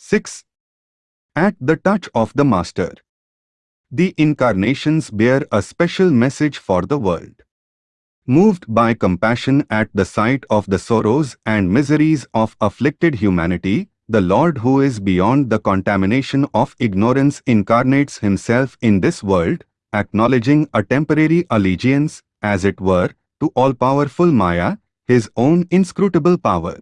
6. At the touch of the Master. The incarnations bear a special message for the world. Moved by compassion at the sight of the sorrows and miseries of afflicted humanity, the Lord who is beyond the contamination of ignorance incarnates himself in this world, acknowledging a temporary allegiance, as it were, to all-powerful Maya, his own inscrutable power.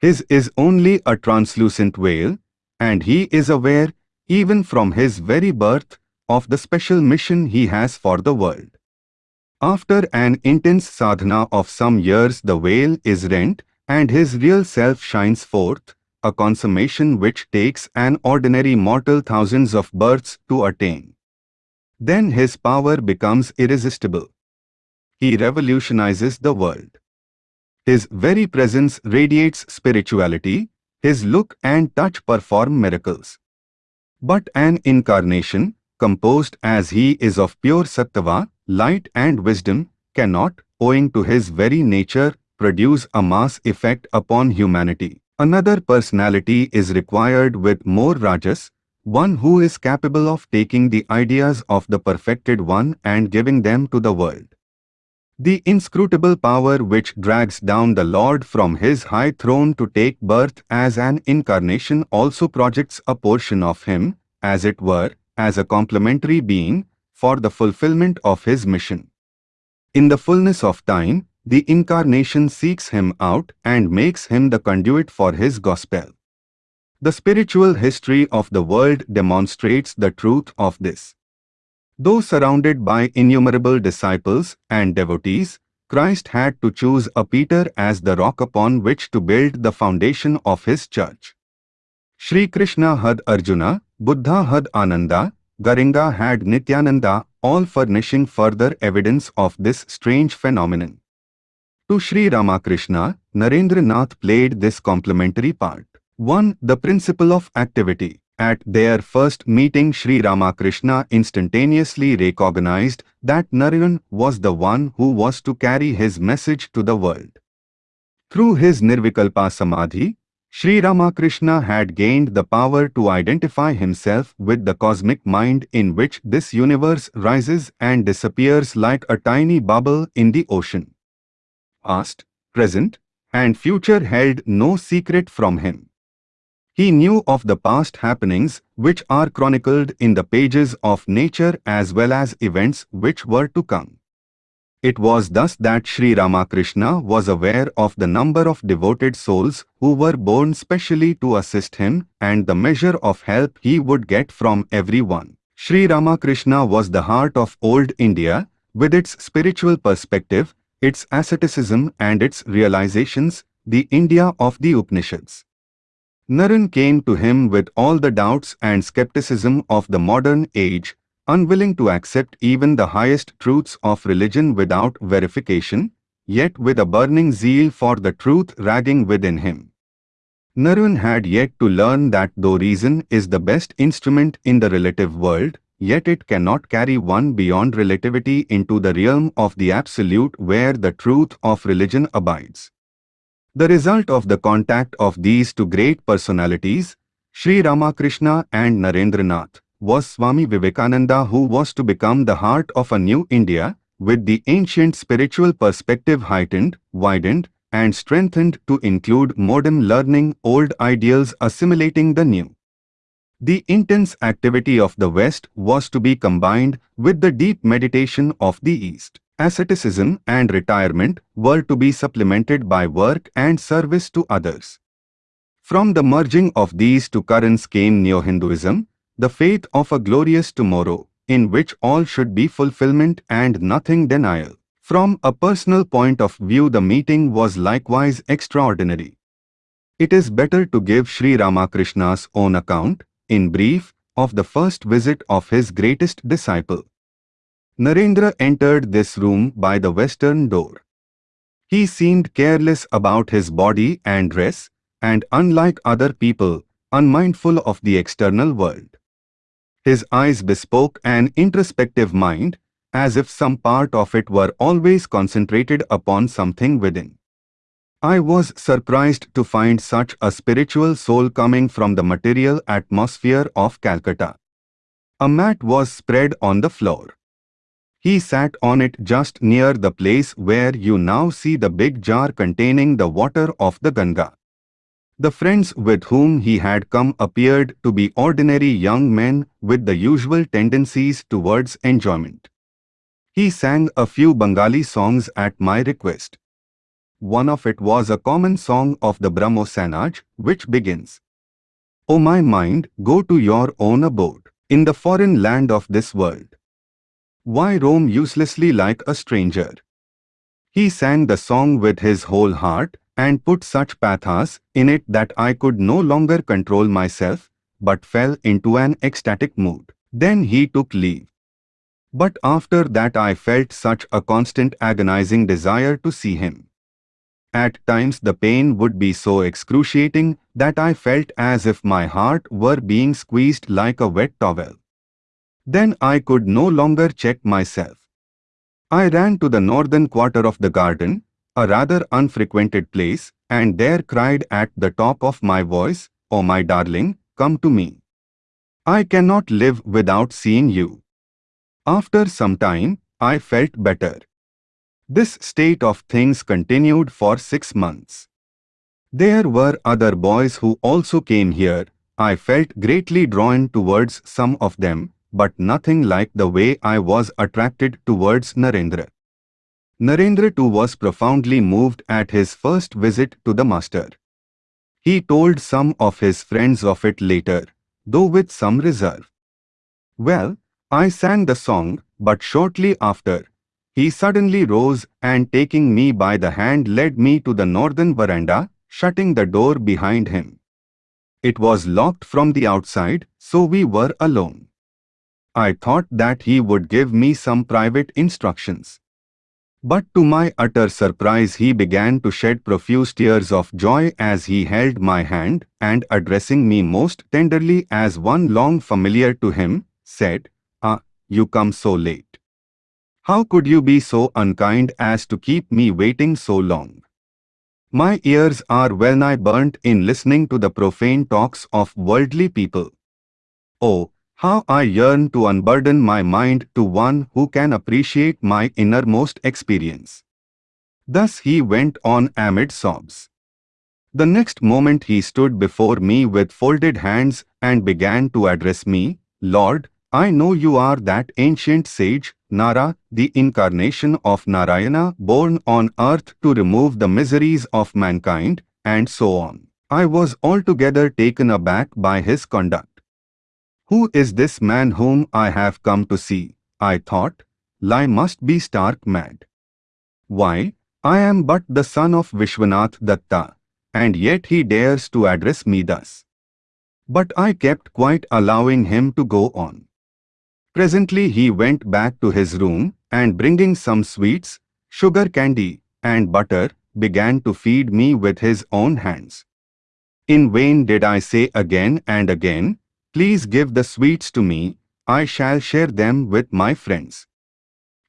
His is only a translucent veil, and he is aware, even from his very birth, of the special mission he has for the world. After an intense sadhana of some years the veil is rent and his real self shines forth, a consummation which takes an ordinary mortal thousands of births to attain. Then his power becomes irresistible. He revolutionizes the world. His very presence radiates spirituality, his look and touch perform miracles. But an incarnation, composed as he is of pure sattva, light and wisdom, cannot, owing to his very nature, produce a mass effect upon humanity. Another personality is required with more rajas, one who is capable of taking the ideas of the perfected one and giving them to the world. The inscrutable power which drags down the Lord from his high throne to take birth as an incarnation also projects a portion of him, as it were, as a complementary being, for the fulfillment of his mission. In the fullness of time, the incarnation seeks him out and makes him the conduit for his gospel. The spiritual history of the world demonstrates the truth of this. Though surrounded by innumerable disciples and devotees, Christ had to choose a Peter as the rock upon which to build the foundation of his church. Sri Krishna had Arjuna, Buddha had Ananda, Gauranga had Nityananda, all furnishing further evidence of this strange phenomenon. To Sri Ramakrishna, Narendra Nath played this complementary part. 1. The principle of activity. At their first meeting Sri Ramakrishna instantaneously recognized that Naren was the one who was to carry his message to the world. Through his Nirvikalpa Samadhi, Sri Ramakrishna had gained the power to identify himself with the cosmic mind in which this universe rises and disappears like a tiny bubble in the ocean. Past, present, and future held no secret from him. He knew of the past happenings which are chronicled in the pages of nature as well as events which were to come. It was thus that Sri Ramakrishna was aware of the number of devoted souls who were born specially to assist him and the measure of help he would get from everyone. Sri Ramakrishna was the heart of old India, with its spiritual perspective, its asceticism and its realizations, the India of the Upanishads. Naren came to him with all the doubts and skepticism of the modern age, unwilling to accept even the highest truths of religion without verification, yet with a burning zeal for the truth ragging within him. Naren had yet to learn that though reason is the best instrument in the relative world, yet it cannot carry one beyond relativity into the realm of the absolute where the truth of religion abides. The result of the contact of these two great personalities, Sri Ramakrishna and Narendranath, was Swami Vivekananda who was to become the heart of a new India, with the ancient spiritual perspective heightened, widened, and strengthened to include modern learning, old ideals assimilating the new. The intense activity of the West was to be combined with the deep meditation of the East. Asceticism and retirement were to be supplemented by work and service to others. From the merging of these two currents came Neo-Hinduism, the faith of a glorious tomorrow, in which all should be fulfillment and nothing denial. From a personal point of view the meeting was likewise extraordinary. It is better to give Sri Ramakrishna's own account, in brief, of the first visit of his greatest disciple. Narendra entered this room by the western door. He seemed careless about his body and dress, and unlike other people, unmindful of the external world. His eyes bespoke an introspective mind, as if some part of it were always concentrated upon something within. I was surprised to find such a spiritual soul coming from the material atmosphere of Calcutta. A mat was spread on the floor. He sat on it just near the place where you now see the big jar containing the water of the Ganga. The friends with whom he had come appeared to be ordinary young men with the usual tendencies towards enjoyment. He sang a few Bengali songs at my request. One of it was a common song of the Brahmo Samaj, which begins, O my mind, go to your own abode, in the foreign land of this world. Why roam uselessly like a stranger? He sang the song with his whole heart and put such pathos in it that I could no longer control myself, but fell into an ecstatic mood. Then he took leave. But after that I felt such a constant agonizing desire to see him. At times the pain would be so excruciating that I felt as if my heart were being squeezed like a wet towel. Then I could no longer check myself. I ran to the northern quarter of the garden, a rather unfrequented place, and there cried at the top of my voice, oh my darling, come to me. I cannot live without seeing you. After some time, I felt better. This state of things continued for six months. There were other boys who also came here. I felt greatly drawn towards some of them, but nothing like the way I was attracted towards Narendra. Narendra too was profoundly moved at his first visit to the master. He told some of his friends of it later, though with some reserve. Well, I sang the song, but shortly after, he suddenly rose and taking me by the hand led me to the northern veranda, shutting the door behind him. It was locked from the outside, so we were alone. I thought that he would give me some private instructions. But to my utter surprise he began to shed profuse tears of joy as he held my hand and addressing me most tenderly as one long familiar to him, said, Ah, you come so late. How could you be so unkind as to keep me waiting so long? My ears are well nigh burnt in listening to the profane talks of worldly people. Oh, how I yearn to unburden my mind to one who can appreciate my innermost experience. Thus he went on amid sobs. The next moment he stood before me with folded hands and began to address me, Lord, I know you are that ancient sage, Nara, the incarnation of Narayana born on earth to remove the miseries of mankind, and so on. I was altogether taken aback by his conduct. Who is this man whom I have come to see? I thought. Lie must be stark mad. Why, I am but the son of Vishwanath Datta, and yet he dares to address me thus. But I kept quite allowing him to go on. Presently he went back to his room and bringing some sweets, sugar candy, and butter, began to feed me with his own hands. In vain did I say again and again, Please give the sweets to me, I shall share them with my friends.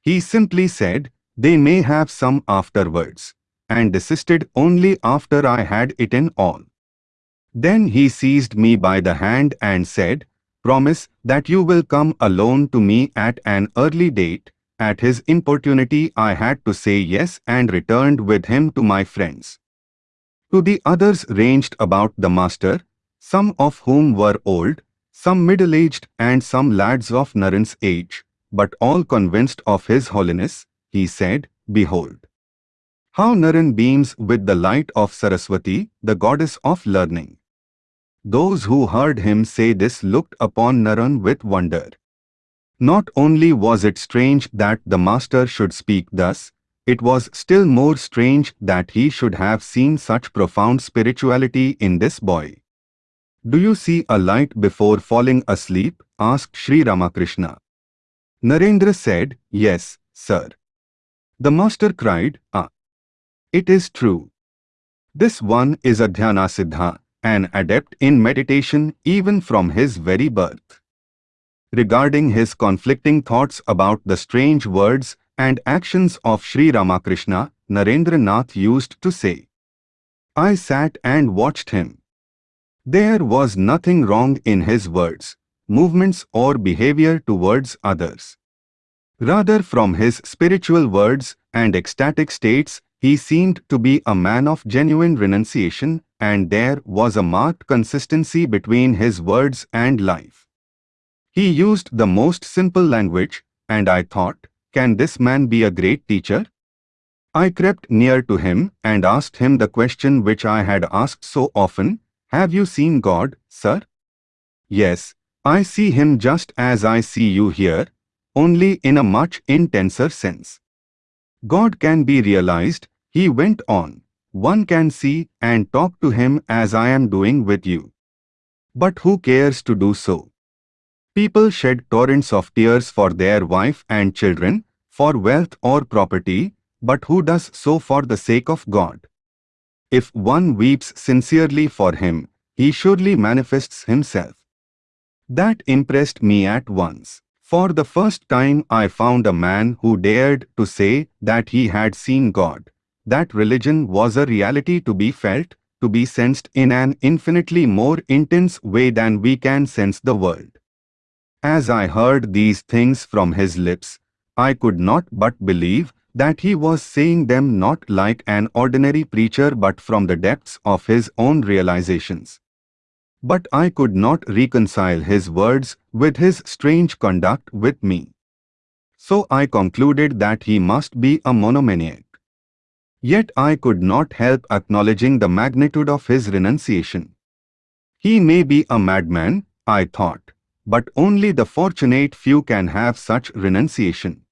He simply said, they may have some afterwards, and desisted only after I had eaten all. Then he seized me by the hand and said, Promise that you will come alone to me at an early date. At his importunity I had to say yes and returned with him to my friends. To the others ranged about the master, some of whom were old, some middle-aged and some lads of Naren's age, but all convinced of his holiness, he said, Behold! How Naren beams with the light of Saraswati, the goddess of learning. Those who heard him say this looked upon Naren with wonder. Not only was it strange that the master should speak thus, it was still more strange that he should have seen such profound spirituality in this boy. Do you see a light before falling asleep? asked Sri Ramakrishna. Narendra said, Yes, sir. The master cried, Ah. It is true. This one is a Dhyana an adept in meditation even from his very birth. Regarding his conflicting thoughts about the strange words and actions of Sri Ramakrishna, Narendra Nath used to say, I sat and watched him. There was nothing wrong in his words, movements or behavior towards others. Rather from his spiritual words and ecstatic states, he seemed to be a man of genuine renunciation and there was a marked consistency between his words and life. He used the most simple language and I thought, can this man be a great teacher? I crept near to him and asked him the question which I had asked so often, Have you seen God, sir? Yes, I see him just as I see you here, only in a much intenser sense. God can be realized, he went on. One can see and talk to him as I am doing with you. But who cares to do so? People shed torrents of tears for their wife and children, for wealth or property, but who does so for the sake of God? If one weeps sincerely for him, he surely manifests himself. That impressed me at once. For the first time I found a man who dared to say that he had seen God, that religion was a reality to be felt, to be sensed in an infinitely more intense way than we can sense the world. As I heard these things from his lips, I could not but believe that he was saying them not like an ordinary preacher but from the depths of his own realizations. But I could not reconcile his words with his strange conduct with me. So I concluded that he must be a monomaniac. Yet I could not help acknowledging the magnitude of his renunciation. He may be a madman, I thought, but only the fortunate few can have such renunciation.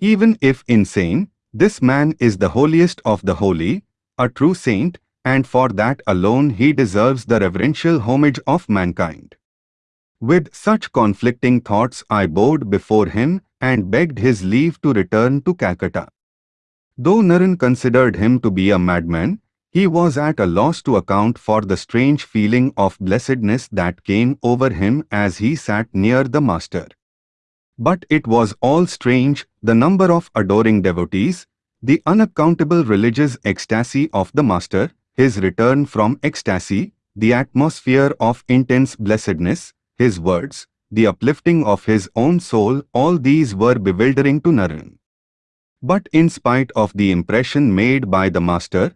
Even if insane, this man is the holiest of the holy, a true saint, and for that alone he deserves the reverential homage of mankind. With such conflicting thoughts I bowed before him and begged his leave to return to Calcutta. Though Naren considered him to be a madman, he was at a loss to account for the strange feeling of blessedness that came over him as he sat near the Master. But it was all strange, the number of adoring devotees, the unaccountable religious ecstasy of the Master, his return from ecstasy, the atmosphere of intense blessedness, his words, the uplifting of his own soul, all these were bewildering to Naren. But in spite of the impression made by the master,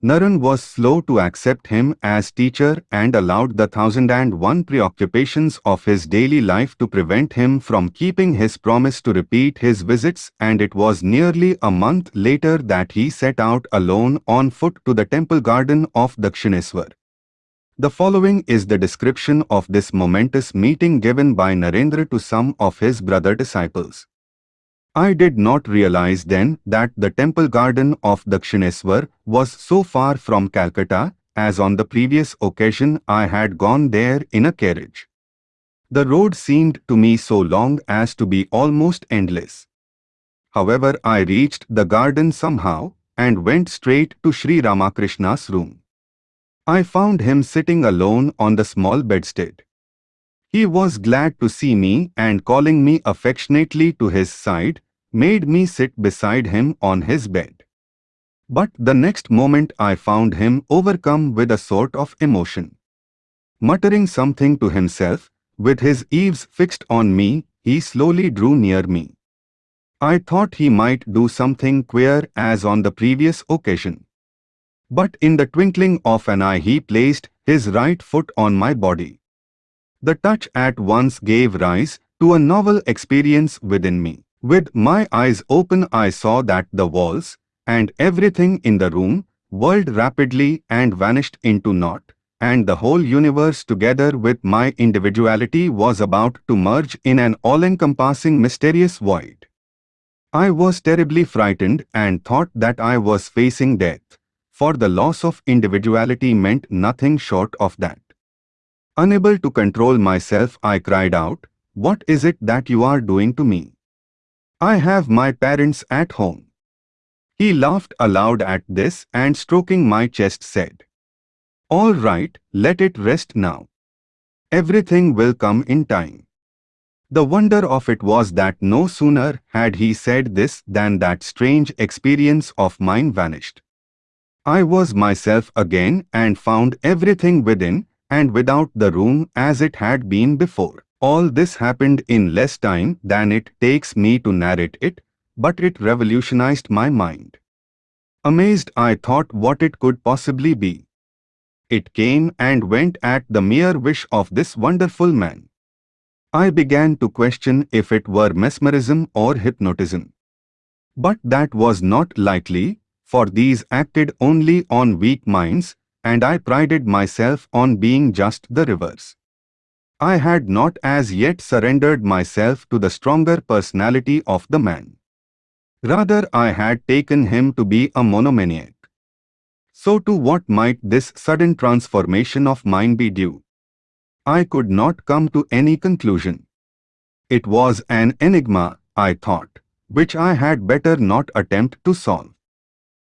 Naren was slow to accept him as teacher and allowed the thousand and one preoccupations of his daily life to prevent him from keeping his promise to repeat his visits and it was nearly a month later that he set out alone on foot to the temple garden of Dakshineswar. The following is the description of this momentous meeting given by Narendra to some of his brother disciples. I did not realize then that the temple garden of Dakshineswar was so far from Calcutta as on the previous occasion I had gone there in a carriage. The road seemed to me so long as to be almost endless. However, I reached the garden somehow and went straight to Sri Ramakrishna's room. I found him sitting alone on the small bedstead. He was glad to see me and calling me affectionately to his side, made me sit beside him on his bed. But the next moment I found him overcome with a sort of emotion. Muttering something to himself, with his eaves fixed on me, he slowly drew near me. I thought he might do something queer as on the previous occasion. But in the twinkling of an eye he placed his right foot on my body. The touch at once gave rise to a novel experience within me. With my eyes open I saw that the walls and everything in the room whirled rapidly and vanished into naught, and the whole universe together with my individuality was about to merge in an all-encompassing mysterious void. I was terribly frightened and thought that I was facing death, for the loss of individuality meant nothing short of that. Unable to control myself I cried out, What is it that you are doing to me? I have my parents at home. He laughed aloud at this and stroking my chest said, All right, let it rest now. Everything will come in time. The wonder of it was that no sooner had he said this than that strange experience of mine vanished. I was myself again and found everything within and without the room as it had been before. All this happened in less time than it takes me to narrate it, but it revolutionized my mind. Amazed I thought what it could possibly be. It came and went at the mere wish of this wonderful man. I began to question if it were mesmerism or hypnotism. But that was not likely, for these acted only on weak minds, and I prided myself on being just the reverse. I had not as yet surrendered myself to the stronger personality of the man. Rather I had taken him to be a monomaniac. So to what might this sudden transformation of mine be due? I could not come to any conclusion. It was an enigma, I thought, which I had better not attempt to solve.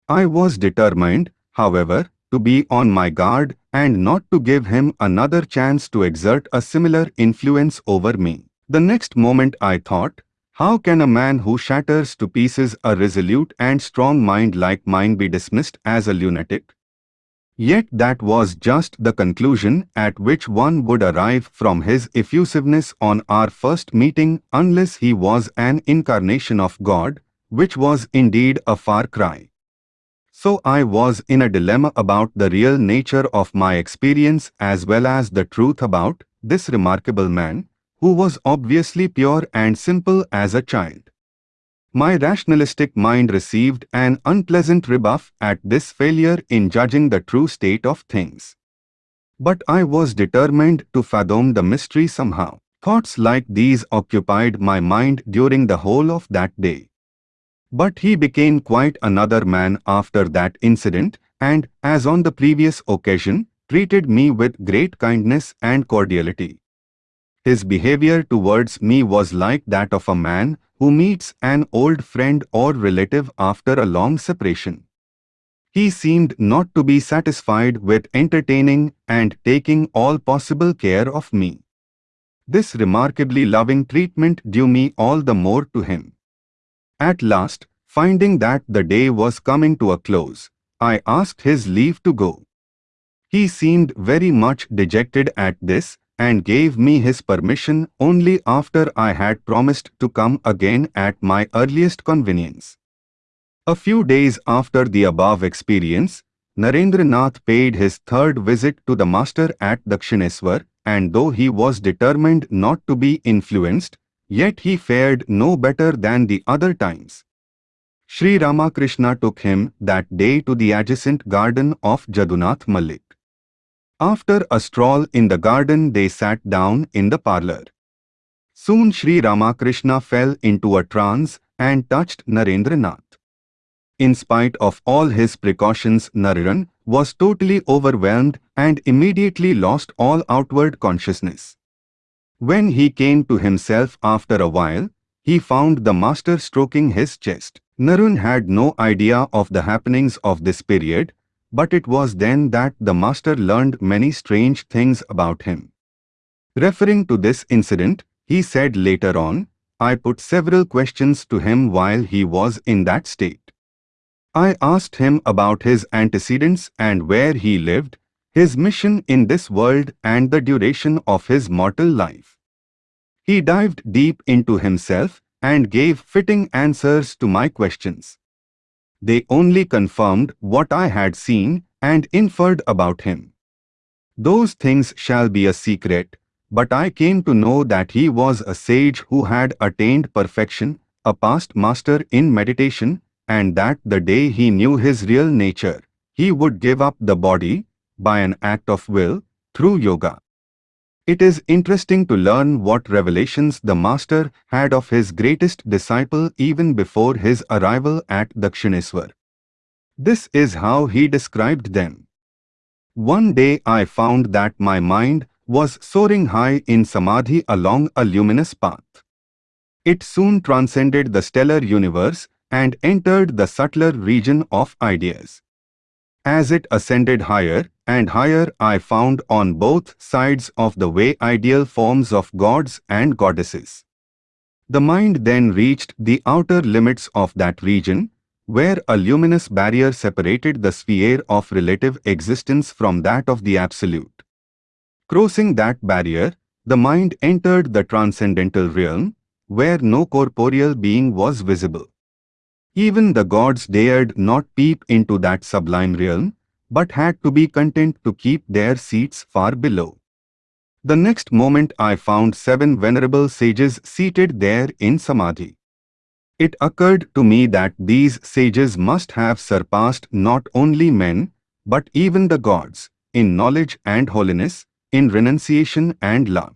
I was determined, however, to be on my guard and not to give him another chance to exert a similar influence over me. The next moment I thought, how can a man who shatters to pieces a resolute and strong mind like mine be dismissed as a lunatic? Yet that was just the conclusion at which one would arrive from his effusiveness on our first meeting unless he was an incarnation of God, which was indeed a far cry. So I was in a dilemma about the real nature of my experience as well as the truth about this remarkable man, who was obviously pure and simple as a child. My rationalistic mind received an unpleasant rebuff at this failure in judging the true state of things. But I was determined to fathom the mystery somehow. Thoughts like these occupied my mind during the whole of that day. But he became quite another man after that incident and, as on the previous occasion, treated me with great kindness and cordiality. His behavior towards me was like that of a man who meets an old friend or relative after a long separation. He seemed not to be satisfied with entertaining and taking all possible care of me. This remarkably loving treatment due me all the more to him. At last, finding that the day was coming to a close, I asked his leave to go. He seemed very much dejected at this and gave me his permission only after I had promised to come again at my earliest convenience. A few days after the above experience, Narendranath paid his third visit to the master at Dakshineswar, and though he was determined not to be influenced, Yet he fared no better than the other times. Sri Ramakrishna took him that day to the adjacent garden of Jadunath Malik. After a stroll in the garden they sat down in the parlour. Soon Sri Ramakrishna fell into a trance and touched Narendranath. In spite of all his precautions Naren was totally overwhelmed and immediately lost all outward consciousness. When he came to himself after a while, he found the master stroking his chest. Naren had no idea of the happenings of this period, but it was then that the master learned many strange things about him. Referring to this incident, he said later on, I put several questions to him while he was in that state. I asked him about his antecedents and where he lived, his mission in this world and the duration of his mortal life. He dived deep into himself and gave fitting answers to my questions. They only confirmed what I had seen and inferred about him. Those things shall be a secret, but I came to know that he was a sage who had attained perfection, a past master in meditation, and that the day he knew his real nature, he would give up the body, by an act of will, through yoga. It is interesting to learn what revelations the Master had of his greatest disciple even before his arrival at Dakshineswar. This is how he described them. One day I found that my mind was soaring high in samadhi along a luminous path. It soon transcended the stellar universe and entered the subtler region of ideas. As it ascended higher and higher I found on both sides of the way ideal forms of gods and goddesses. The mind then reached the outer limits of that region, where a luminous barrier separated the sphere of relative existence from that of the absolute. Crossing that barrier, the mind entered the transcendental realm, where no corporeal being was visible. Even the gods dared not peep into that sublime realm, but had to be content to keep their seats far below. The next moment I found seven venerable sages seated there in Samadhi. It occurred to me that these sages must have surpassed not only men, but even the gods, in knowledge and holiness, in renunciation and love.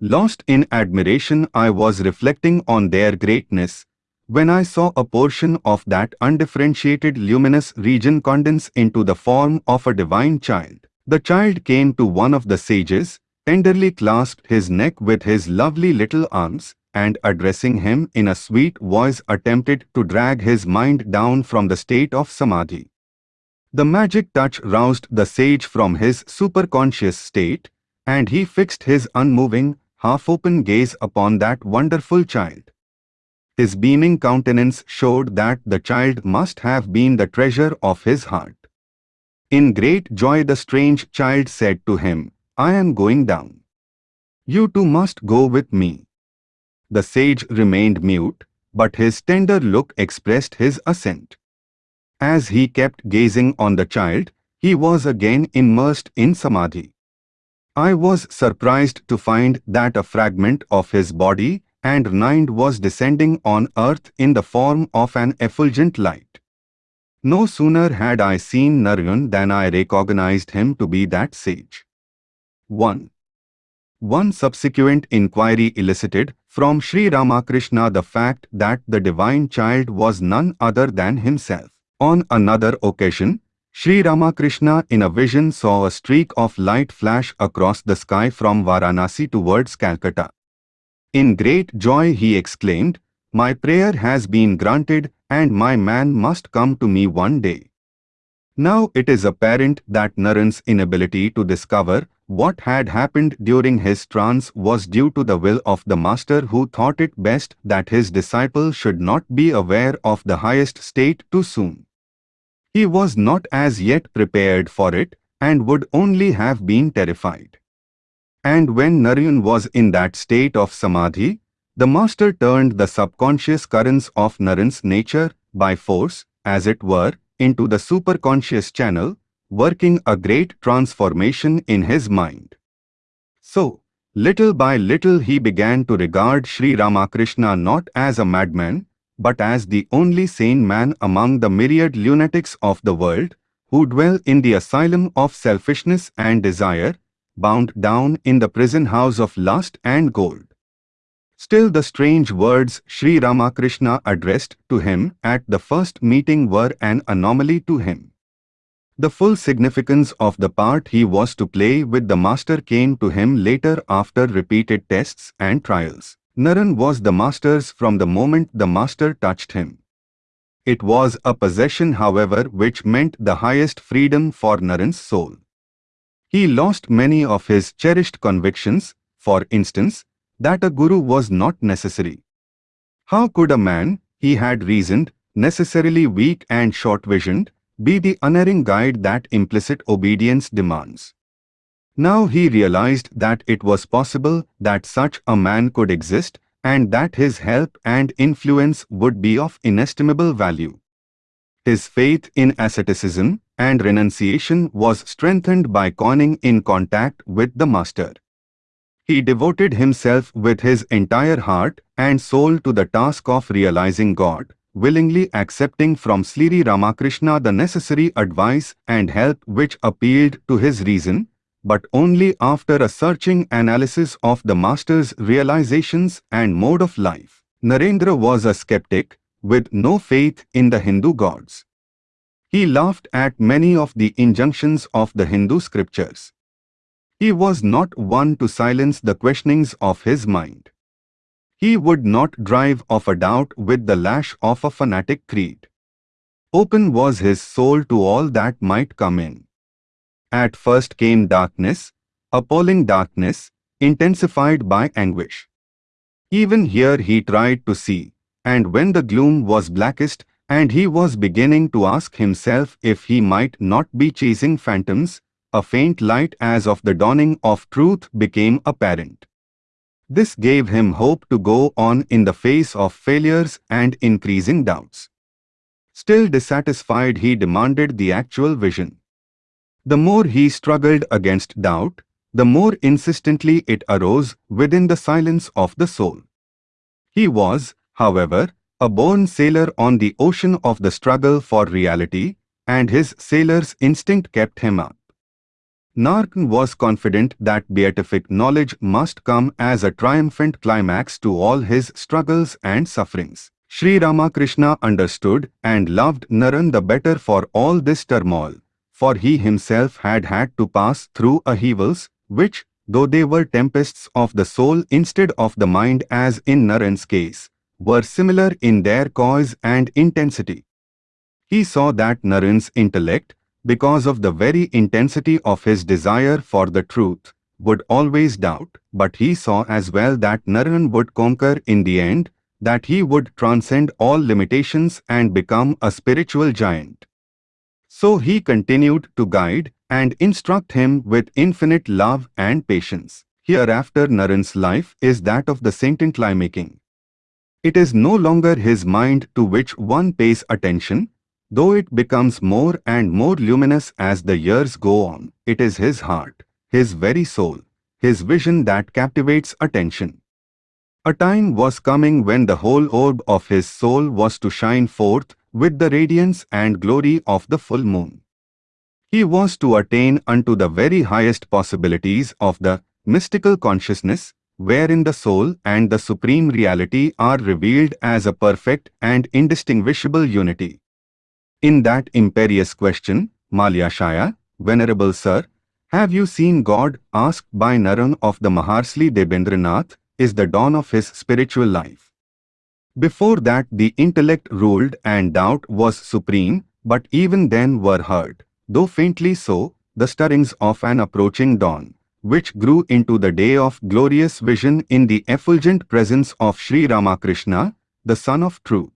Lost in admiration I was reflecting on their greatness, when I saw a portion of that undifferentiated luminous region condense into the form of a divine child. The child came to one of the sages, tenderly clasped his neck with his lovely little arms, and addressing him in a sweet voice attempted to drag his mind down from the state of samadhi. The magic touch roused the sage from his superconscious state, and he fixed his unmoving, half-open gaze upon that wonderful child. His beaming countenance showed that the child must have been the treasure of his heart. In great joy the strange child said to him, I am going down. You too must go with me. The sage remained mute, but his tender look expressed his assent. As he kept gazing on the child, he was again immersed in samadhi. I was surprised to find that a fragment of his body and Nind was descending on earth in the form of an effulgent light. No sooner had I seen Naren than I recognized him to be that sage. 1. One subsequent inquiry elicited from Sri Ramakrishna the fact that the divine child was none other than himself. On another occasion, Sri Ramakrishna in a vision saw a streak of light flash across the sky from Varanasi towards Calcutta. In great joy he exclaimed, My prayer has been granted and my man must come to me one day. Now it is apparent that Naren's inability to discover what had happened during his trance was due to the will of the master who thought it best that his disciple should not be aware of the highest state too soon. He was not as yet prepared for it and would only have been terrified. And when Naren was in that state of samadhi, the master turned the subconscious currents of Naren's nature, by force, as it were, into the superconscious channel, working a great transformation in his mind. So, little by little he began to regard Sri Ramakrishna not as a madman, but as the only sane man among the myriad lunatics of the world, who dwell in the asylum of selfishness and desire, bound down in the prison house of lust and gold. Still the strange words Sri Ramakrishna addressed to him at the first meeting were an anomaly to him. The full significance of the part he was to play with the master came to him later after repeated tests and trials. Naren was the master's from the moment the master touched him. It was a possession however which meant the highest freedom for Naren's soul. He lost many of his cherished convictions, for instance, that a guru was not necessary. How could a man, he had reasoned, necessarily weak and short-visioned, be the unerring guide that implicit obedience demands? Now he realized that it was possible that such a man could exist and that his help and influence would be of inestimable value. His faith in asceticism and renunciation was strengthened by coming in contact with the Master. He devoted himself with his entire heart and soul to the task of realizing God, willingly accepting from Sri Ramakrishna the necessary advice and help which appealed to his reason, but only after a searching analysis of the Master's realizations and mode of life. Narendra was a skeptic with no faith in the Hindu gods. He laughed at many of the injunctions of the Hindu scriptures. He was not one to silence the questionings of his mind. He would not drive off a doubt with the lash of a fanatic creed. Open was his soul to all that might come in. At first came darkness, appalling darkness, intensified by anguish. Even here he tried to see, and when the gloom was blackest, and he was beginning to ask himself if he might not be chasing phantoms, a faint light as of the dawning of truth became apparent. This gave him hope to go on in the face of failures and increasing doubts. Still dissatisfied he demanded the actual vision. The more he struggled against doubt, the more insistently it arose within the silence of the soul. He was, however, a born sailor on the ocean of the struggle for reality, and his sailor's instinct kept him up. Naren was confident that beatific knowledge must come as a triumphant climax to all his struggles and sufferings. Sri Ramakrishna understood and loved Naren the better for all this turmoil, for he himself had had to pass through upheavals, which, though they were tempests of the soul instead of the mind as in Naren's case, were similar in their cause and intensity. He saw that Naren's intellect, because of the very intensity of his desire for the truth, would always doubt, but he saw as well that Naren would conquer in the end, that he would transcend all limitations and become a spiritual giant. So he continued to guide and instruct him with infinite love and patience. Hereafter Naren's life is that of the saint in making. It is no longer his mind to which one pays attention, Though it becomes more and more luminous as the years go on, it is his heart, his very soul, his vision that captivates attention. A time was coming when the whole orb of his soul was to shine forth with the radiance and glory of the full moon. He was to attain unto the very highest possibilities of the mystical consciousness, wherein the soul and the supreme reality are revealed as a perfect and indistinguishable unity. In that imperious question, Mahashaya, Venerable Sir, have you seen God asked by Naren of the Maharshi Debendranath, is the dawn of his spiritual life. Before that the intellect ruled and doubt was supreme, but even then were heard, though faintly so, the stirrings of an approaching dawn, which grew into the day of glorious vision in the effulgent presence of Sri Ramakrishna, the Son of Truth.